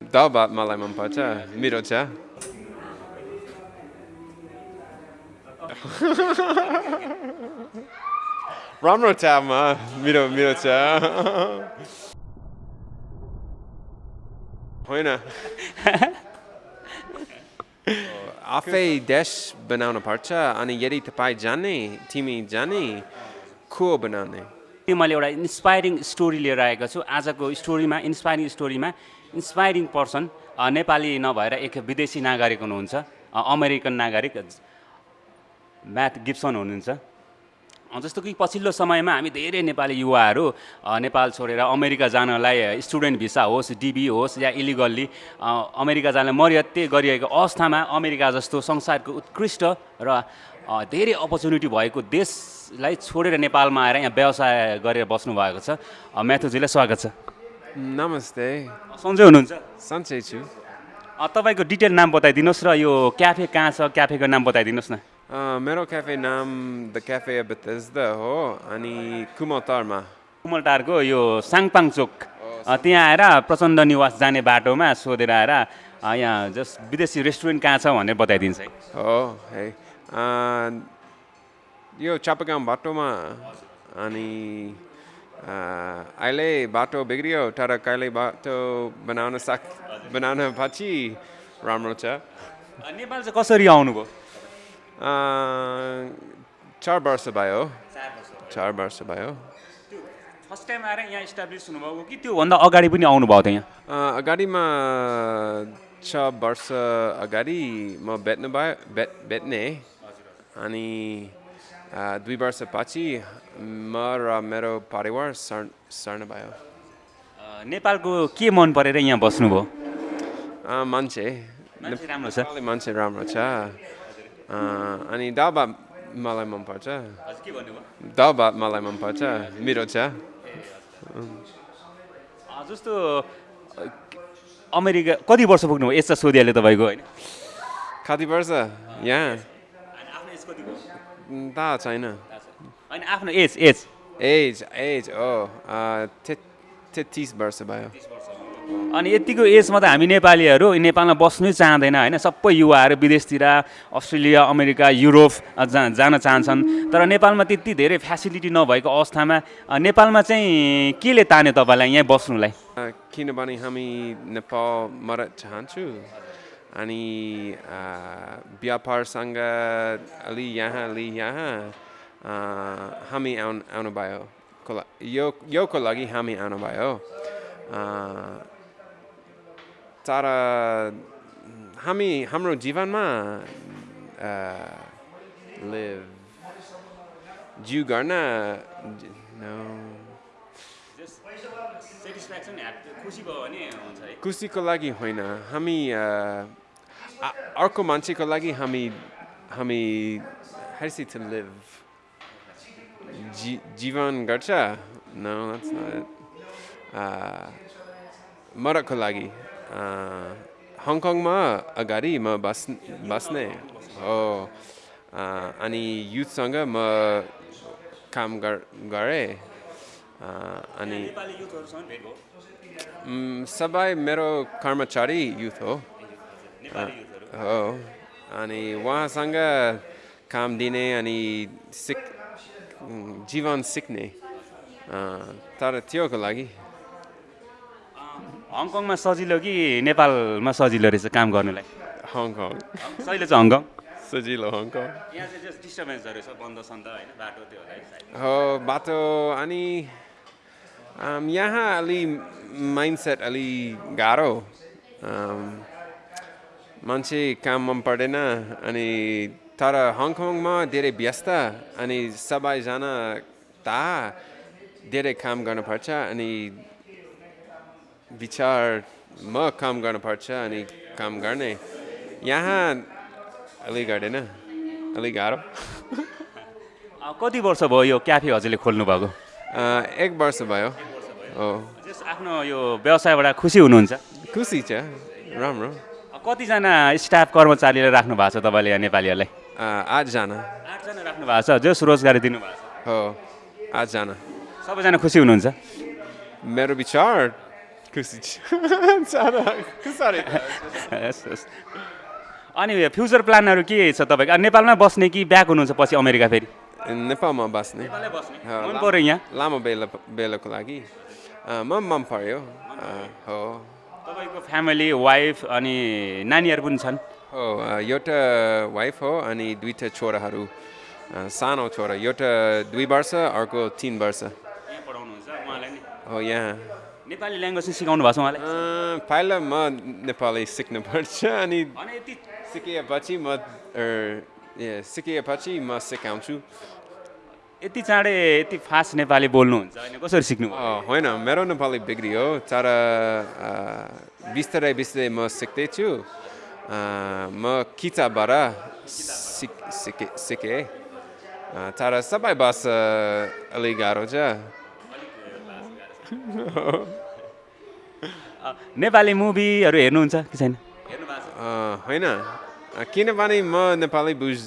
दाल भात मलाई मनपर्छ मिठो छ राम्रो छ म मिठो मिठो छ होइन आफै देश बनाउनु पर्छ अनि यदि तपाईँ जाने तिमी जाने को बनाउने त्यो मैले एउटा इन्सपाइरिङ स्टोरी लिएर आएको छु। आजको स्टोरीमा इन्सपाइरिङ स्टोरीमा इन्सपाइरिङ पर्सन नेपाली नभएर एक विदेशी नागरिक हुनुहुन्छ। अमेरिकन नागरिक म्याथ गिप्सन हुनुहुन्छ। जस्तो कि पछिल्लो समयमा हामी धेरै नेपाली युवाहरू नेपाल छोडेर अमेरिका जानलाई स्टुडेन्ट भिसा होस् डिबी होस् या इलिगल्ली अमेरिका जानलाई मर्याते गरिएको अवस्थामा अमेरिका जस्तो संसारको उत्कृष्ट र धेरै अपर्च्युनिटी भएको देशलाई छोडेर नेपालमा आएर यहाँ व्यवसाय गरेर बस्नु भएको छ म्याथुजीलाई स्वागत छ। नमस्ते। सन्चै हुनुहुन्छ? सन्चै छु। तपाईँको डिटेल नाम बताइदिनुहोस् र यो क्याफे कहाँ छ? क्याफेको नाम बताइदिनुहोस् न। मेरो क्याफे नाम द क्याफे बेतेज्दा हो अनि कुमतारमा कुमलटारको यो साङपाङ चोक। त्यहाँ आएर प्रचण्ड निवास जाने बाटोमा सोधेर आएर यहाँ जस्ट विदेशी रेस्टुरेन्ट कहाँ छ भनेर बताइदिन्छ है। हो है। यो चापागाउँ बाटोमा अनि अहिले बाटो बिग्रियो तर कहिले बाटो बनाउन सक बनाउन पछि राम्रो छ नेपाल चाहिँ कसरी आउनुभयो चार वर्ष भयो? चार वर्ष भयो फर्स्ट टाइम आएर यहाँ इस्टाब्लिस हुनुभएको कि त्योभन्दा अगाडि पनि आउनुभएको थियो यहाँ अ, अगाडिमा छ वर्ष अगाडि म बेच्नु भयो बेच बेच्ने। अनि दुई वर्षपछि म र मेरो परिवार सर् सर्न भयो। नेपालको के मन परेर यहाँ बस्नुभयो? मान्छे। राम्रो छ। मान्छे राम्रो छ। अनि भात मलाई मनपर्छ भात मलाई मनपर्छ मिठो छ। जस्तो अमेरिका कति वर्ष पुग्नुभयो? यस्तो सोधिहाल्यो तपाईँको होइन? कति वर्ष? यहाँ? आफ्नो एज कति भयो थाहा छैन। होइन आफ्नो एज एज। एज एज ओ तेत्तिस वर्ष भयो। अनि यतिको एजमा त हामी नेपालीहरू नेपालमा बस्नै चाहँदैन होइन? सबै युवाहरू विदेशतिर अस्ट्रेलिया अमेरिका युरोप जा जान चाहन्छन्। तर नेपालमा त्यति धेरै फेसिलिटी नभएको अवस्थामा नेपालमा चाहिँ केले तान्यो तपाईँलाई यहाँ बस्नुलाई? किनभने हामी नेपाल मद्दत चाहन्छु। अनि व्यापारसँग अलि यहाँ अलि यहाँ हामी आउनु आउनुभयो यो योको लागि हामी आउनुभयो तर हामी हाम्रो जीवनमा जिउ गर्न खुसीको लागि होइन हामी अर्को मान्छेको लागि हामी हामी हेर्सी टु लिभ जी जीवन गर्छ। Uh, मद्दतको लागि। हङकङमा अगाडि म बस् बस्ने हो। अनि युथसँग म काम गर गरेँ। अनि सबै मेरो कर्मचारी युथ हो। हो. अनि उहाँसँग काम दिने अनि सिक जीवन सिक्ने तर त्योको लागि। हङकङमा सजिलो कि नेपालमा सजिलो रहेछ काम गर्नुलाई? हङकङ। सजिलो छ हङकङ? सजिलो हङकङ। है बाटो अनि यहाँ अलि माइन्डसेट अलि गाह्रो। मान्छे काम मन पर्दैन अनि तर हङकङमा धेरै व्यस्त अनि सबैजना ताहा धेरै काम गर्नुपर्छ अनि विचार म काम गर्नुपर्छ अनि काम गर्ने। यहाँ अलि गर्दैन अलि गाह्रो। कति वर्ष भयो यो क्याफे हजुरले खोल्नु भएको एक वर्ष भयो। हो आफ्नो यो व्यवसायबाट खुसी हुनुहुन्छ। खुसी छ राम्रो। कतिजना स्टाफ कर्मचारीलाई राख्नु भएको छ तपाईँले यहाँ नेपालीहरूलाई? आठजना। आठजना राख्नु भएको छ जस रोजगारी दिनुभएको छ। हो आठजना। सबैजना खुसी हुनुहुन्छ? मेरो विचार खुसी। अनि फ्युचर प्लानहरू के छ तपाईँको? नेपालमै बस्ने कि ब्याक हुनुहुन्छ पछि अमेरिका फेरि? नेपालमा बस्ने। मन पऱ्यो यहाँ? लामो बेला बेलाको लागि। म मन पर्यो अँ, हो। तपाईँको फ्यामिली वाइफ अनि नानीहरू पनि छन्? हो एउटा वाइफ हो अनि दुईवटा छोराहरू सानो छोरा। एउटा दुई वर्ष अर्को तिन वर्ष। यहाँ पढाउनुहुन्छ उहाँलाई नि? हो यहाँ। नेपाली ल्याङ्ग्वेज चाहिँ सिकाउनु भएको छ उहाँलाई? पहिला म नेपाली सिक्नुपर्छ अनि यति सिकेपछि म सिकेपछि म सिकाउँछु। यति चाँडै यति फास्ट नेपाली बोल्नुहुन्छ होइन कसरी सिक्नु होइन मेरो नेपाली बिग्रियो। तर बिस्तारै बिस्तारै म सिक्दैछु। म किताबबाट सिक सिके सिकेँ। तर सबै भाषा अलिक गाह्रो छ। नेपाली मुभीहरू हेर्नुहुन्छ कि छैन? होइन। किनभने म नेपाली बुझ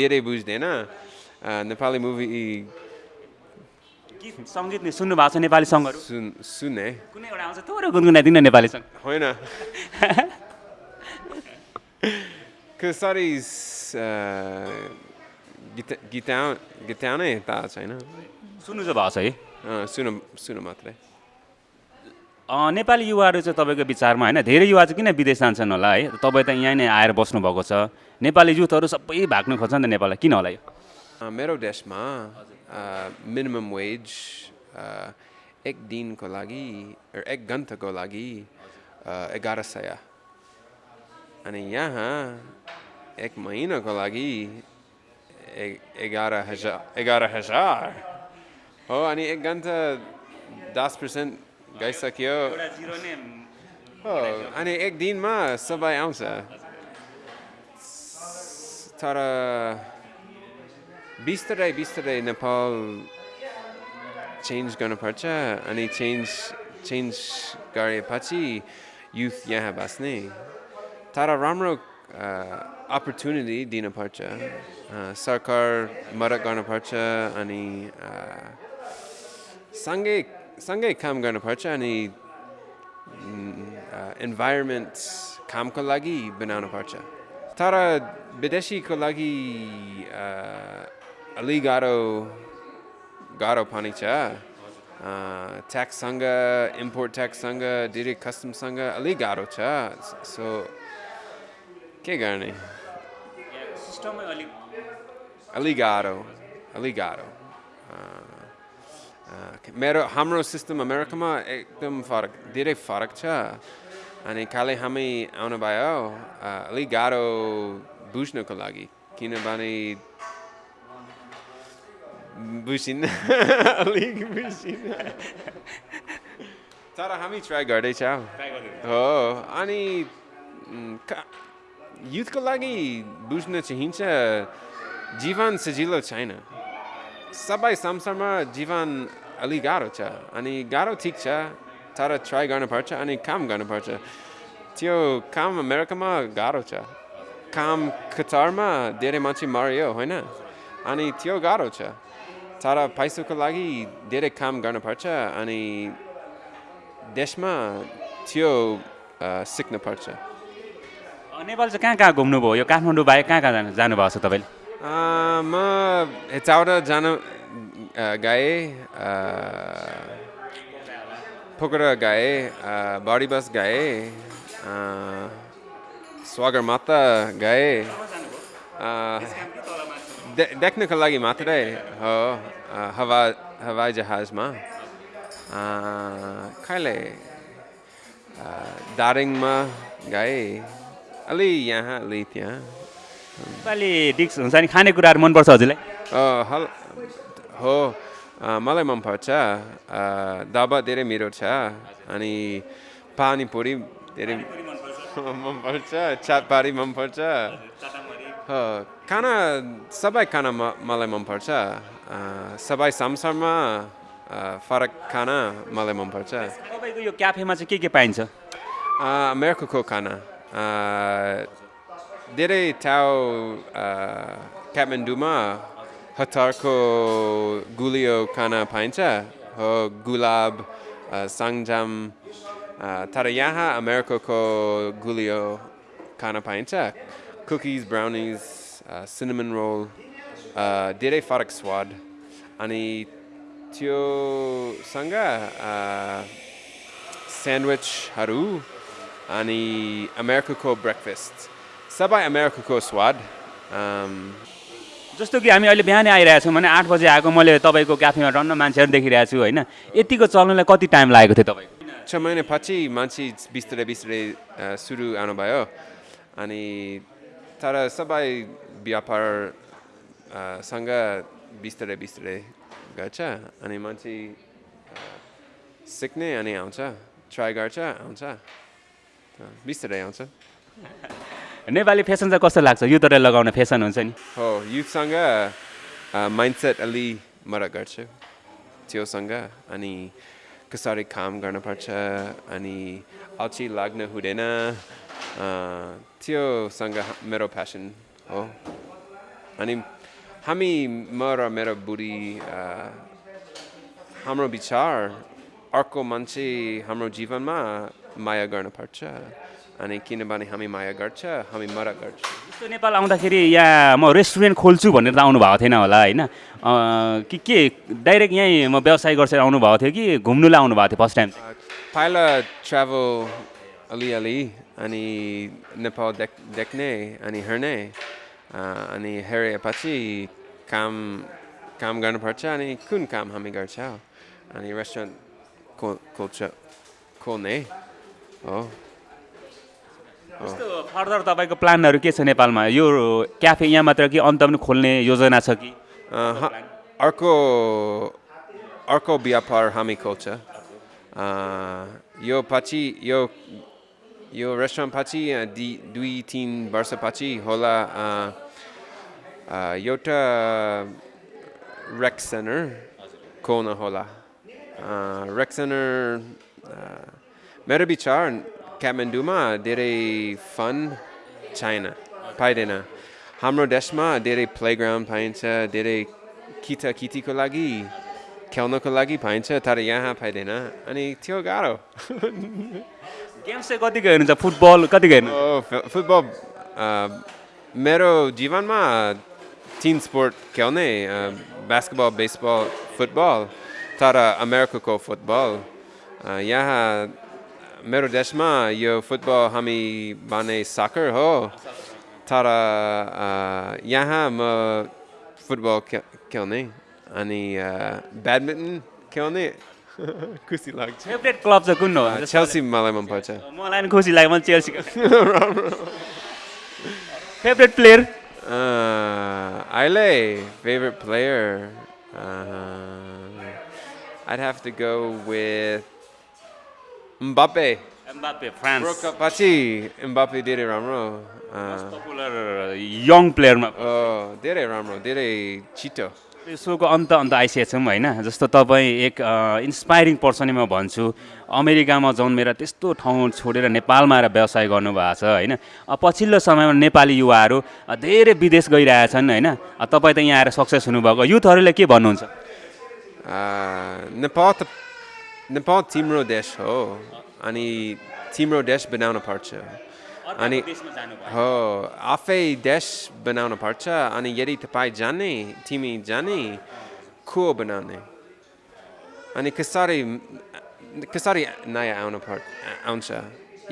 धेरै बुझ्दैन। नेपाली मुभी गीत सङ्गीत नि सुन्नु भएको छ नेपाली सङ्गहरू। सुन सुने। कुनै एउटा आउँछ थोरै गुनगुनाइदिनु न नेपाली सङ्ग। होइन। कसरी स- गीत गीताउ गीताउने थाहा छैन सुन्नु चाहिँ भएको छ है। सुन सुन मात्रै। नेपाली युवाहरू चाहिँ तपाईँको विचारमा होइन धेरै युवा चाहिँ किन विदेश जान्छन् होला है? तपाईँ त यहाँ नै आएर बस्नुभएको छ। नेपाली युथहरू सबै भाग्नु खोज्छ नि त नेपाललाई। किन होला यो? मेरो देशमा मिनिमम वेज एक दिनको लागि एक घन्टाको लागि एघार सय अनि यहाँ एक महिनाको लागि एघार हजार एघार हजार हो अनि एक घन्टा दस पर्सेन्ट गइसक्यो हो अनि एक दिनमा सबै आउँछ तर बिस्तारै बिस्तारै नेपाल चेन्ज गर्नुपर्छ अनि चेन्ज चेन्ज गरेपछि युथ यहाँ बस्ने तर राम्रो अपर्च्युनिटी दिनुपर्छ सरकार मद्दत गर्नुपर्छ अनि सँगै सँगै काम गर्नुपर्छ अनि इन्भाइरोमेन्ट कामको लागि बनाउनुपर्छ तर विदेशीको लागि अलि गाह्रो गाह्रो पनि छ ट्याक्ससँग इम्पोर्ट ट्याक्ससँग धेरै कस्टमसँग अलिक गाह्रो छ सो के गर्ने अलिक अलि गाह्रो अलि गाह्रो मेरो हाम्रो सिस्टम अमेरिकामा एकदम फरक धेरै फरक छ अनि खालि हामी आउनु भयो अ, अलिक गाह्रो बुझ्नको लागि किनभने बुझिन अलिक बुझिन तर हामी ट्राई गर्दैछौँ। हो अनि युथको लागि बुझ्न चाहिन्छ जीवन सजिलो छैन। सबै संसारमा जीवन अलि गाह्रो छ अनि गाह्रो ठिक छ तर ट्राई गर्नुपर्छ अनि काम गर्नुपर्छ। त्यो काम अमेरिकामा गाह्रो छ। काम कतारमा धेरै मान्छे मऱ्यो होइन? अनि त्यो गाह्रो छ तर पैसाको लागि धेरै काम गर्नुपर्छ अनि देशमा त्यो अ, सिक्नुपर्छ नेपाल चाहिँ कहाँ कहाँ घुम्नुभयो यो काठमाडौँ बाहेक कहाँ कहाँ जानु जानुभएको छ तपाईँले म यताबाट जान गएँ पोखरा गएँ बारी बस गएँ अ, स्वागरमाथा गएँ देख्नको लागि मात्रै हो हवा हवाई जहाजमा। अ, कहिले अ, दार्जिलिङमा गएँ। अलि यहाँ अलि त्यहाँ। नेपाली डिक्स हुन्छ नि खानेकुराहरू मनपर्छ हजुरलाई? हल हो मलाई मनपर्छ। दाबा धेरै मिठो छ अनि पानीपुरी धेरै मनपर्छ। चाटपाडी मनपर्छ। खाना सबै खाना म मलाई मनपर्छ सबै संसारमा फरक खाना मलाई मनपर्छ तपाईँको यो क्याफेमा चाहिँ के के पाइन्छ अमेरिकाको खाना धेरै ठाउँ काठमाडौँमा हतारको गुलियो खाना पाइन्छ हो गुलाब सङ्जाम तर यहाँ अमेरिकाको गुलियो खान पाइन्छ कुकिज ब्राउनिज सिनेमन रोल अ, धेरै फरक स्वाद अनि त्योसँग स्यान्डविचहरू अनि अमेरिकाको ब्रेकफास्ट सबै अमेरिकाको स्वाद जस्तो कि हामी अहिले बिहानै आइरहेछौँ भने आठ बजे आएको मैले तपाईँको क्याफेमा टन्न मान्छेहरू देखिरहेको छु होइन। यतिको चल्नुलाई कति टाइम लागेको थियो तपाईँको? छ महिनापछि मान्छे बिस्तारै बिस्तारै सुरु आउनुभयो। अनि तर सबै व्यापार अ, सँग बिस्तारै बिस्तारै गर्छ अनि मान्छे सिक्ने अनि आउँछ ट्राई गर्छ आउँछ बिस्तारै आउँछ नेपाली फेसन चाहिँ कस्तो लाग्छ यो तरह लगाउने फेसन हुन्छ नि हो युथसँग माइन्डसेट अलि मद्दत गर्छु त्योसँग अनि कसरी काम गर्नुपर्छ अनि अल्छी लाग्नु हुँदैन त्योसँग मेरो प्यासन हो अनि हामी म र मेरो बुढी हाम्रो विचार अर्को मान्छे हाम्रो जीवनमा माया गर्नुपर्छ अनि किनभने हामी माया गर्छ हामी मद्दत गर्छ जस्तो नेपाल आउँदाखेरि यहाँ म रेस्टुरेन्ट खोल्छु भनेर त आउनु भएको थिएन होला होइन अँ, कि के डाइरेक्ट यहीँ म व्यवसाय गर्छ आउनुभएको थियो कि घुम्नुलाई आउनुभएको थियो फर्स्ट टाइम पहिला ट्राभल अलिअलि अनि नेपाल देख देख्ने अनि हेर्ने अनि हेरेपछि काम काम गर्नुपर्छ अनि कुन काम हामी गर्छ अनि रेस्टुरेन्ट खोल खोल्छ खोल्ने हो फर्दर तपाईँको प्लानहरू के छ नेपालमा? यो क्याफे यहाँ मात्र कि अन्त पनि खोल्ने योजना छ कि? ह- अर्को अर्को व्यापार हामी खोल्छ। अ, यो पछि यो यो रेस्टुरेन्ट पछि अ, दि दुई तिन वर्षपछि होला एउटा रेक सेन्टर खोल्न होला रेक सेन्टर मेरो विचार काठमाडौँमा धेरै फन छैन पाइँदैन हाम्रो देशमा धेरै प्लेग्राउन्ड पाइन्छ धेरै किता कितीको लागि खेल्नको लागि पाइन्छ तर यहाँ पाइँदैन अनि त्यो गाह्रो गेम्स चाहिँ कतिको हेर्नुहुन्छ? फुटबल कतिको हेर्नु? फुटबल मेरो जीवनमा तिन स्पोर्ट खेल्ने बास्केटबल बेसबल फुटबल तर अमेरिकाको फुटबल यहाँ मेरो देशमा यो फुटबल हामी भने साकर हो। तर यहाँ म फुटबल खेल्ने अनि ब्याडमिन्टन खेल्ने। खुसी लाग्छ। फेभरेट क्लब चाहिँ कुन हो? चेल्सी मलाई मनपर्छ मलाई पनि खुसी लाग्यो मैले चेल्सीको favourite player Ile, favorite player. Uh, I'd have to go with Mbappe. Mbappe France World Cup पछि Mbappe धेरै राम्रो पपुलर यङ प्लेयरमा oh, धेरै राम्रो धेरै छिटो। सोको अन्त अन्त आइसकेको छौँ होइन। जस्तो तपाईँ एक इन्सपाइरिङ पर्सन म भन्छु अमेरिकामा जन्मेर त्यस्तो ठाउँ छोडेर नेपालमा आएर व्यवसाय गर्नुभएको छ होइन। पछिल्लो समयमा नेपाली युवाहरू धेरै विदेश गइरहेछन् होइन। तपाईँ त यहाँ आएर सक्सेस हुनुभएको। युथहरूले के भन्नुहुन्छ? नेपाल त नेपाल तिम्रो देश हो अनि तिम्रो देश बनाउनु पर्छ। अनि हो आफै देश बनाउनु पर्छ अनि यदि तपाईँ जाने तिमी जाने को बनाउने अनि कसरी कसरी नयाँ आउनु पर् आउँछ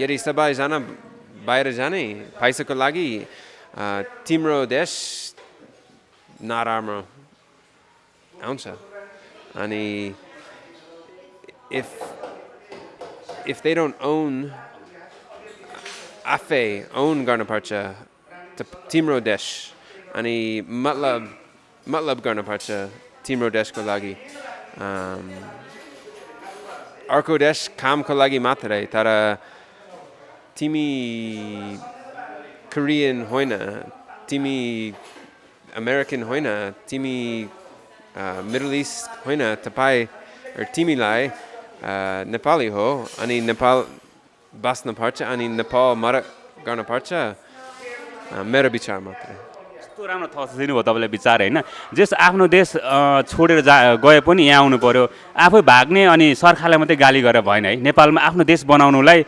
यदि सबैजना बाहिर जाने पैसाको लागि अ, तिम्रो देश नराम्रो आउँछ अनि if if they don't own आफै own गर्नुपर्छ त- तिम्रो अनि मतलब मतलब गर्नुपर्छ तिम्रो देशको लागि अर्को देश कामको लागि मात्रै तर तिमी कोरियन होइन तिमी अमेरिकन होइन तिमी मिडल इस्ट होइन तपाईँ तिमीलाई नेपाली हो अनि नेपाल बस्नुपर्छ अनि नेपाल मद्दत गर्नुपर्छ अ, मेरो विचार मात्रै यस्तो राम्रो थस दिनुभयो तपाईँले विचार होइन जस आफ्नो देश छोडेर जा गए पनि यहाँ आउनु पऱ्यो आफै भाग्ने अनि सरकारलाई मात्रै गाली गरेर भएन है नेपालमा आफ्नो देश बनाउनुलाई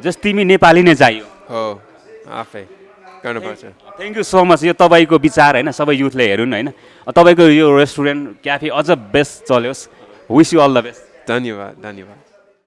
जस तिमी नेपाली नै चाहियो हो आफै गर्नुपर्छ थ्याङ्क यू सो मच यो तपाईँको विचार होइन सबै युथले हेरुन् होइन तपाईँको यो रेस्टुरेन्ट क्याफे अझ best चल्योस् wish you all the best धन्यवाद धन्यवाद